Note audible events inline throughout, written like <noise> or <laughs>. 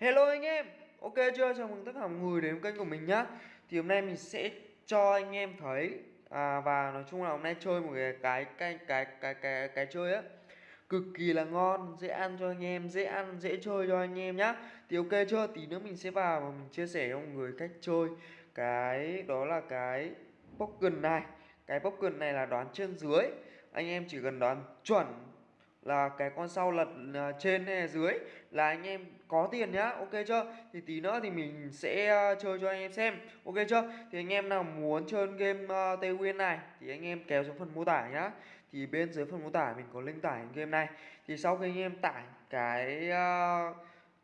Hello anh em, ok chưa? Chào mừng tất cả mọi người đến kênh của mình nhá. Thì hôm nay mình sẽ cho anh em thấy à, Và nói chung là hôm nay chơi một cái cái cái cái cái cái, cái chơi á. Cực kỳ là ngon, dễ ăn cho anh em, dễ ăn, dễ chơi cho anh em nhá. Thì ok chưa? Tí nữa mình sẽ vào và mình chia sẻ cho mọi người cách chơi. Cái đó là cái Pokken này. Cái Pokken này là đoán trên dưới. Anh em chỉ cần đoán chuẩn là cái con sau lật à, trên hay dưới là anh em có tiền nhá ok chưa? Thì tí nữa thì mình sẽ à, chơi cho anh em xem ok chưa? Thì anh em nào muốn chơi game uh, tây nguyên này thì anh em kéo xuống phần mô tả nhá. Thì bên dưới phần mô tả mình có link tải game này. Thì sau khi anh em tải cái uh,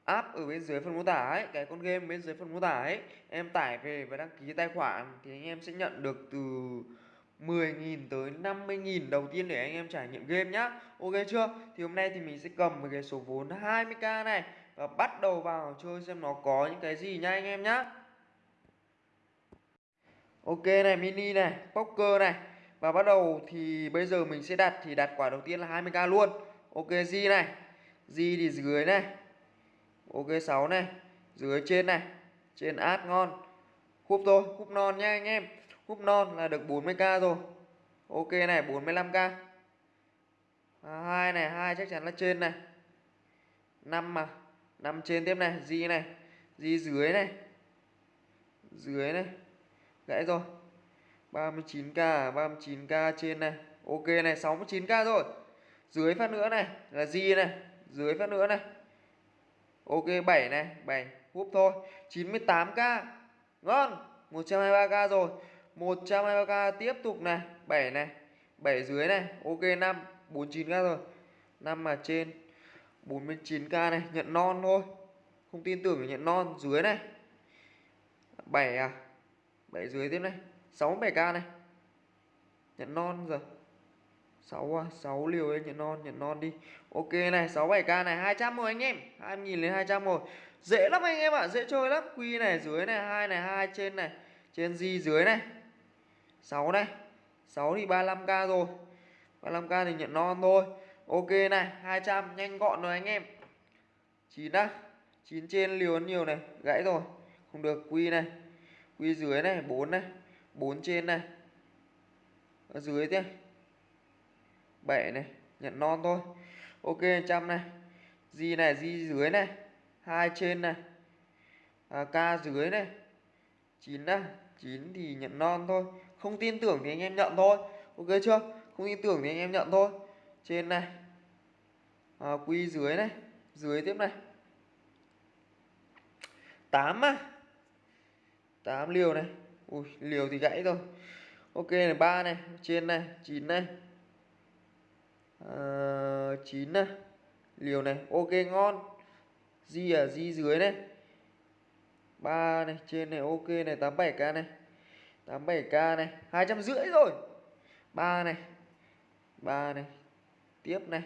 app ở bên dưới phần mô tả ấy cái con game bên dưới phần mô tả ấy em tải về và đăng ký tài khoản thì anh em sẽ nhận được từ 10.000 tới 50.000 đầu tiên để anh em trải nghiệm game nhá. Ok chưa? Thì hôm nay thì mình sẽ cầm một cái số vốn 20k này Và bắt đầu vào chơi xem nó có những cái gì nha anh em nhá. Ok này mini này, poker này. Và bắt đầu thì bây giờ mình sẽ đặt thì đặt quả đầu tiên là 20k luôn. Ok G này. G thì dưới này. Ok 6 này. Dưới trên này. Trên át ngon. Khúc thôi, khúc non nha anh em. Cúp non là được 40k rồi. Ok này 45k à, hai này 2 chắc chắn là trên này. 5 mà 5 trên tiếp này di này di dưới này. Dưới này. Gãy rồi. 39k 39k trên này. Ok này 69k rồi. Dưới phát nữa này là di này. Dưới phát nữa này. Ok 7 này 7 húp thôi. 98k ngon. 123k rồi. 123k tiếp tục này 7 này 7 dưới này ok 5 49k rồi. 5 mà trên 49k này nhận non thôi. Không tin tưởng thì nhận non dưới này. 7 à 7 dưới tiếp này 67k này. Nhận non rồi 6 à 6 liều đấy nhận non nhận non đi. Ok này 67k này 200 rồi anh em. 2000 lên 200 rồi dễ lắm anh em ạ à, dễ chơi lắm. Quy này dưới này hai này hai trên này trên di dưới này. 6 này 6 thì 35k rồi. 35k thì nhận non thôi. Ok này 200 nhanh gọn rồi anh em. 9 á 9 trên liều nhiều này gãy rồi. Không được quy này. Quy dưới này 4 này. 4 trên này. Ở dưới thế. 7 này nhận non thôi. Ok 100 này. Di này di dưới này. 2 trên này. À, k dưới này. 9 á 9 thì nhận non thôi không tin tưởng thì anh em nhận thôi. Ok chưa? Không tin tưởng thì anh em nhận thôi. Trên này. À, quy dưới này. Dưới tiếp này. 8 á. 8 liều này. Ui liều thì gãy rồi. Ok này ba này. Trên này 9 này. À, 9 này. Liều này. Ok ngon. Di ở di dưới này. Ba này trên này ok này. 87k này. 87k này, hai trăm rưỡi rồi. 3 này 3 này, tiếp này.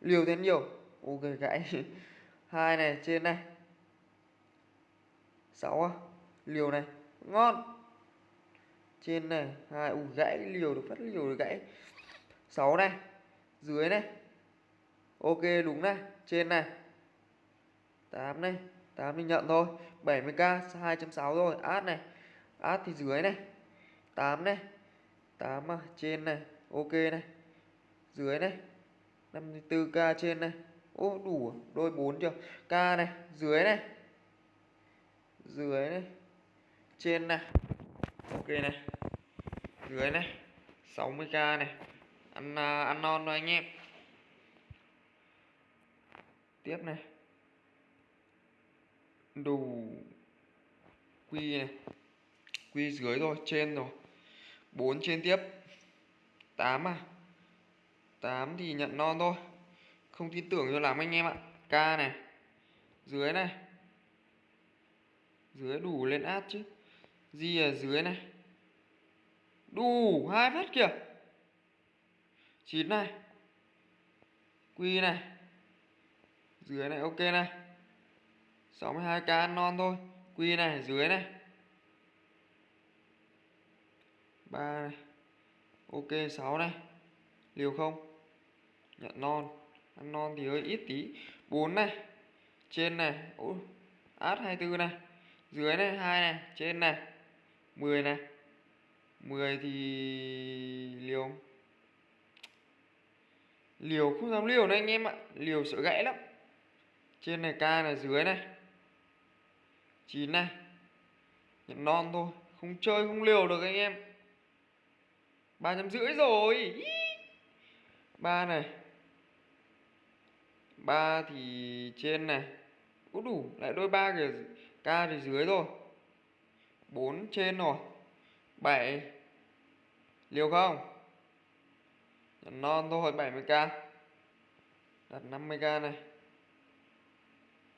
Liều thế nhiều. Ok, gãy. <laughs> Hai này, trên này. 6 à. Liều này, ngon. Trên này, hai u gãy liều được, phát liều được, gãy. 6 này, dưới này. Ok, đúng này, trên này. 8 này 8 mình nhận thôi. 70k 260 rồi. Át này át thì dưới này. 8 này. 8 à, trên này. Ok này. Dưới này. 54k trên này. Ô đủ à? đôi 4 chưa? K này. Dưới này. Dưới này. Trên này. Ok này. Dưới này. 60k này. Ăn uh, ăn non rồi anh em. Tiếp này. Đủ. Quy này quy dưới rồi trên rồi. 4 trên tiếp. 8 à? 8 thì nhận non thôi. Không tin tưởng cho lắm anh em ạ. K này. Dưới này. Dưới đủ lên át chứ. Gì ở dưới này. Đủ, hai phát kìa. 9 này. Quy này. Dưới này, ok này. 62k non thôi. Quy này, dưới này. 3 này ok 6 này liều không? Nhận non. Ăn non thì hơi ít tí. 4 này. Trên này. Ui át 24 này. Dưới này 2 này. Trên này. 10 này. 10 thì liều liều không dám liều này anh em ạ. Liều sợ gãy lắm. Trên này ca này, dưới này. 9 này. Nhận non thôi. Không chơi, không liều được anh em ba trăm rưỡi rồi. Ba này. Ba thì trên này. Cũng đủ, lại đôi ba kìa. Ca thì dưới rồi bốn trên rồi. Bảy. Liều không? Nhận non thôi 70k đặt 50k này.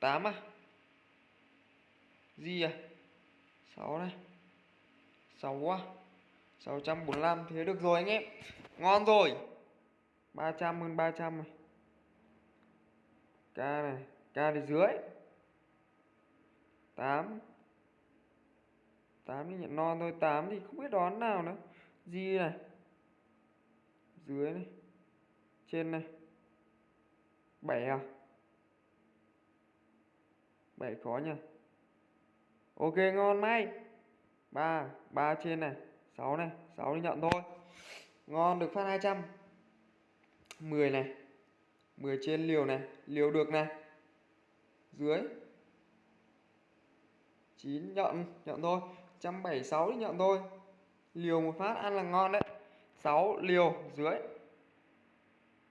8 à? Gì à? 6 này. 6 à? 645 thế được rồi anh em. Ngon rồi. 300 hơn 300 này. K này K thì dưới. 8 8 thì nhận non thôi 8 thì không biết đón nào nữa. Di này. Dưới này. Trên này. 7 à? 7 khó nhỉ Ok, ngon may 3 3 trên này. 6 này 6 đi nhận thôi. Ngon, được phát 200 10 này 10 trên liều này, Liều được này. Dưới. 9 nhận Nhận thôi. 176 đi nhận thôi. Liều một phát ăn là ngon đấy. 6 liều, dưới.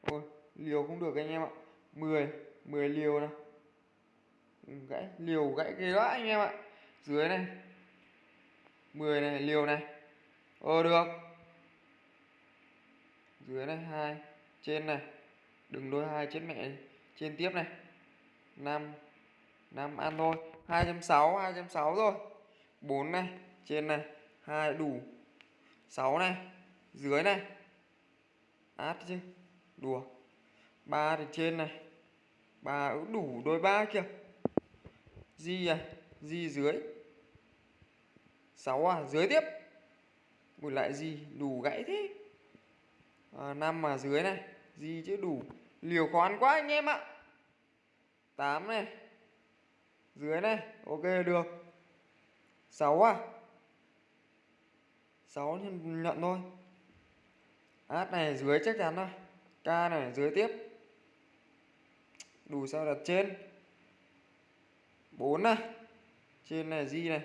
Ôi, liều không được anh em ạ. 10 10 liều này. Gãy, liều gãy ghê đó anh em ạ. Dưới này. 10 này, liều này ờ được. Dưới này, hai. Trên này. Đừng đôi hai chết mẹ trên tiếp này. 5 5 ăn thôi. 260 260 rồi 4 này. Trên này. Hai đủ. 6 này. Dưới này. Át chứ. Đùa. Ba thì trên này. Ba đủ đôi ba kìa. Di à. Di dưới. 6 à. Dưới tiếp. Ui lại gì? Đủ gãy thế. À, 5 mà dưới này. Gì chứ? Đủ. Liều khó ăn quá anh em ạ. 8 này. Dưới này. Ok được. 6 à? 6 nhận thôi. Át này dưới chắc chắn thôi. K này dưới tiếp. Đủ sao đặt trên. 4 này. Trên này di này.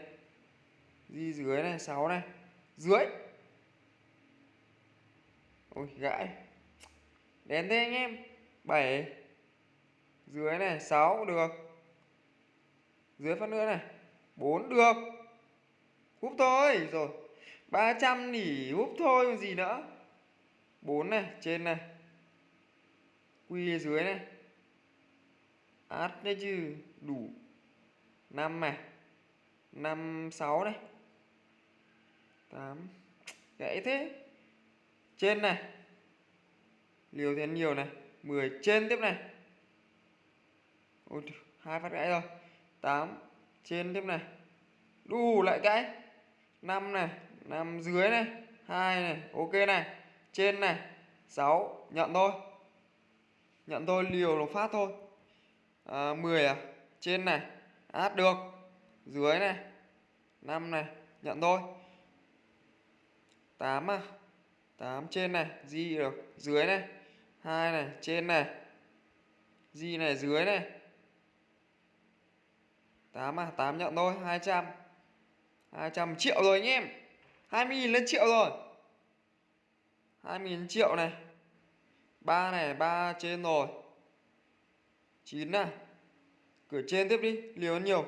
Di dưới này. 6 này. Dưới ôi, gãi. Đến thế anh em. 7 dưới này 6 được. Dưới phát nữa này 4 được. Húp thôi. Rồi 300 nỉ húp thôi, còn gì nữa? 4 này, trên này. Quy dưới này. Át đấy chứ. Đủ. 5 này. 5 6 này. 8 gãy thế trên này. Liều thêm nhiều này. 10 trên tiếp này. Ôi hai phát gãy rồi. 8 trên tiếp này. Đủ lại gãy 5 này 5 dưới này. 2 này ok này. Trên này 6 nhận thôi. Nhận thôi liều nó phát thôi. À, 10 à? Trên này át được. Dưới này 5 này nhận thôi. 8 à? 8 trên này, di được, dưới này 2 này, trên này, di này, dưới này. 8 à 8 nhận thôi 200 200 triệu rồi anh em 20.000 lên triệu rồi. 20.000 triệu này 3 này 3 trên rồi. 9 này, cửa trên tiếp đi, liều nhiều.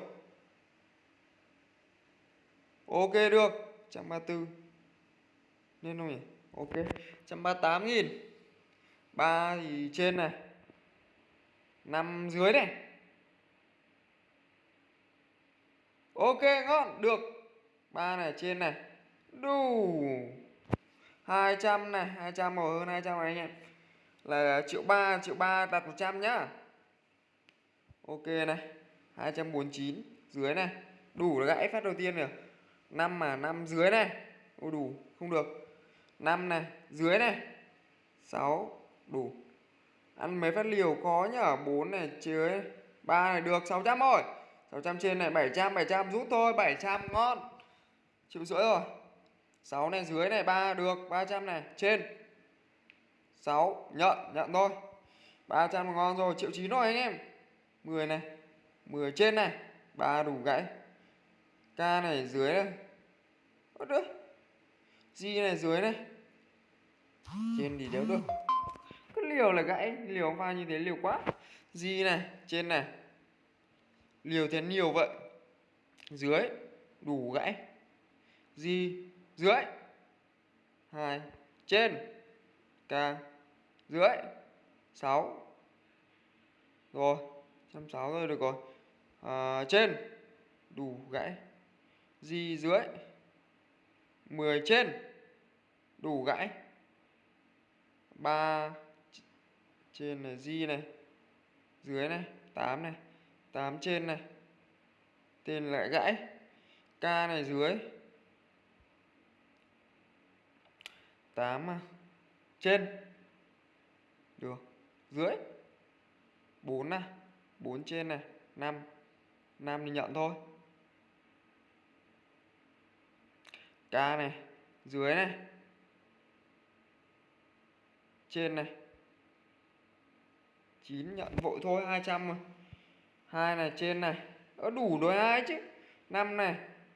Ok, được 134 nên không nhỉ? Ok 138 nghìn. 3 thì trên này. 5 dưới này. Ok, ngon, được. 3 này trên này. Đủ 200 này 200 màu hơn 200 này anh em. Là triệu ba triệu ba đặt 100 nhá. Ok này 249 dưới này. Đủ là gãy phát đầu tiên rồi. 5 mà 5 dưới này. Ô đủ, không được. 5 này, dưới này. 6 đủ. Ăn mấy phát liều khó nhở 4 này, dưới. 3 này được 600 thôi. 600 trên này 700 700 rút thôi 700 ngon. Chịu rưỡi rồi. 6 này, dưới này 3 được 300 này. Trên. 6 nhận nhận thôi. 300 ngon rồi, triệu chín rồi anh em. 10 này. 10 trên này. 3 đủ gãy. K này, dưới này. Ôi được. G này dưới này Trên thì đéo được. Cứ liều là gãy Liều pha như thế liều quá. G này trên này. Liều thế nhiều vậy. Dưới đủ gãy. G dưới. Hai trên. K dưới. 6 rồi 160 rồi được rồi. À, trên. Đủ gãy. Di dưới. 10 trên. Đủ gãy. 3 trên này di này. Dưới này 8 này. 8 trên này. Tên lại gãy. K này dưới. 8 à. trên. Được. Dưới. 4 này 4 trên này. 5 5 thì nhận thôi. K này, dưới này, trên này. 9 nhận vội thôi 200 rồi hai này, trên này. Ở đủ đôi hai chứ? 5 này,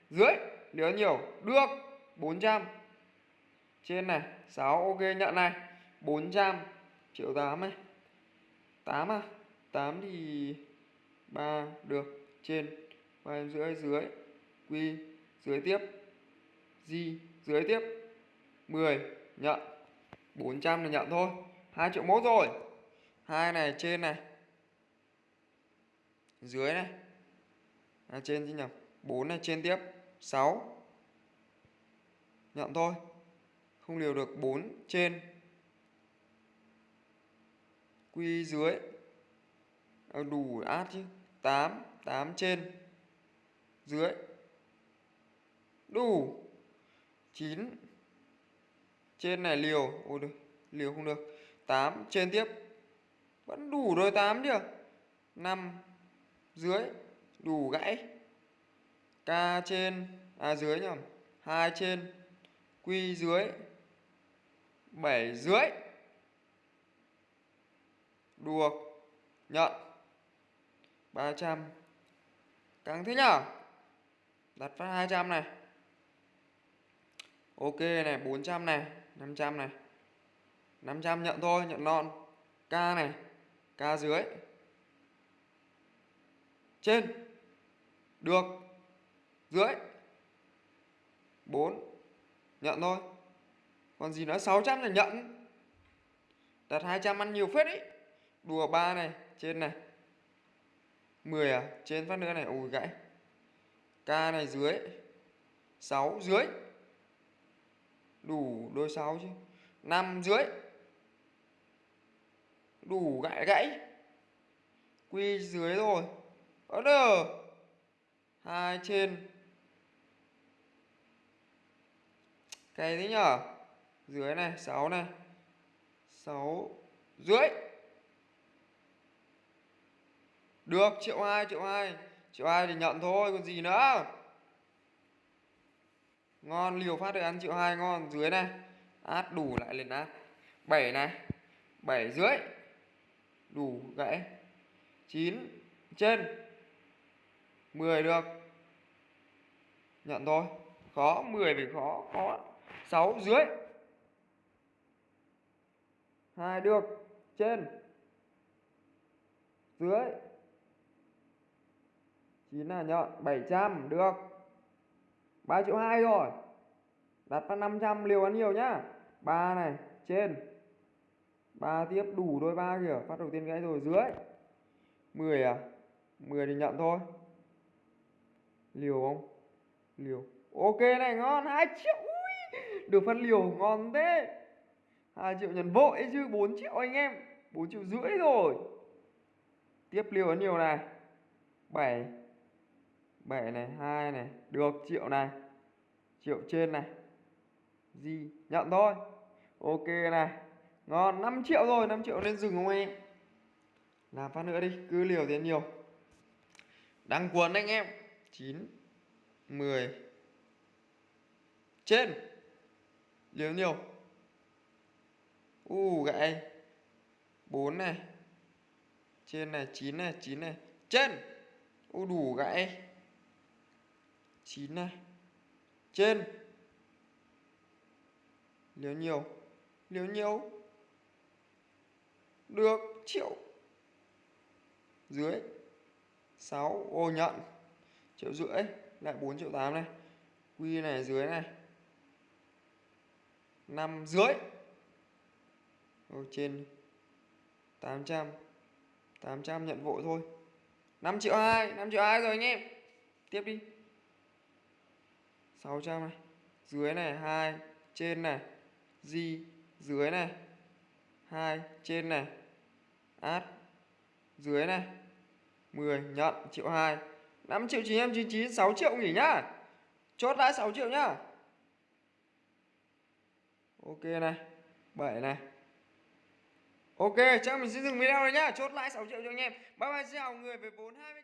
dưới nếu nhiều. Được 400 trên này 6 ok, nhận này. 400 triệu 8 này. 8 à? 8 thì 3 được. Trên 3 rưỡi, dưới. Quy, dưới tiếp di dưới tiếp. 10 nhận. 400 là nhận thôi. 2 triệu mốt rồi. hai này trên này. Dưới này. À, trên chứ nhầm 4 này trên tiếp. 6 nhận thôi. Không liều được 4 trên. Quy dưới. À, đủ át chứ. 8 8 trên. Dưới. Đủ. 9 trên này liều, ôi được, liều không được. 8 trên tiếp. Vẫn đủ rồi 8 chưa 5 dưới, đủ gãy. K trên à dưới nhầm 2 trên, q dưới 7 dưới. Được nhận 300 căng thế nhở? Đặt phát 200 này ok này 400 này 500 này. 500 nhận thôi, nhận non k này, k dưới. Trên. Được. Dưới. 4 nhận thôi. Còn gì nữa? 600 là nhận. Đặt 200 ăn nhiều phết ý. Đùa ba này, trên này. 10 à? Trên phát nữa này ui gãy. K này dưới. 6 dưới đủ đôi sáu chứ. Năm dưới. Đủ gãy gãy. Quy dưới rồi. Ở đờ hai trên. Cái thế nhở? Dưới này 6 này. 6 dưới. Được, triệu hai triệu hai. Triệu hai thì nhận thôi, còn gì nữa? Ngon, liều phát được ăn triệu hai ngon. Dưới này. Át đủ lại lên át. 7 này. 7 dưới đủ gãy. 9 trên. 10 được. Nhận thôi. Khó 10 vì khó khó. 6 dưới 2 được. Trên. Dưới. 9 là nhận 700 được. 3 triệu 2 rồi. Đặt phát 500 liều ăn nhiều nhá. 3 này trên. 3 tiếp đủ đôi 3 kìa. Phát đầu tiên gãy rồi dưới. 10 à? 10 thì nhận thôi. Liều không? Liều. Ok này ngon. 2 triệu Ui, được phân liều ngon thế. 2 triệu nhận vội chứ 4 triệu anh em. 4 triệu rưỡi rồi. Tiếp liều ăn nhiều này. 7 7 này 2 này được triệu này triệu trên này gì nhận thôi. Ok này ngon 5 triệu rồi 5 triệu nên dừng không em? Làm phát nữa đi cứ liều tiền nhiều. Đăng cuốn anh em 9 10 Trên Liều nhiều. U uh, gãy 4 này Trên này 9 này 9 này Trên. U uh, đủ gãy. 9 này. Trên. Liều nhiều. Liều nhiều. Được triệu. Dưới. 6 ô nhận. Triệu rưỡi. Lại 4 triệu 8 này. Quy này dưới này. 5 dưới Ô, trên 800 800 nhận vội thôi. 5 triệu 2 5 triệu 2 rồi anh em. Tiếp đi. 600 này, dưới này 2 trên này, di, dưới này 2 trên này át dưới này 10 nhận, triệu 2 5 triệu 999 6 triệu nghỉ nhá. Chốt lại 6 triệu nhá. Ok này 7 này. Ok, chắc mình sẽ dừng video này nhá. Chốt lại 6 triệu cho anh em. Bye bye, xin chào người. Về vốn 20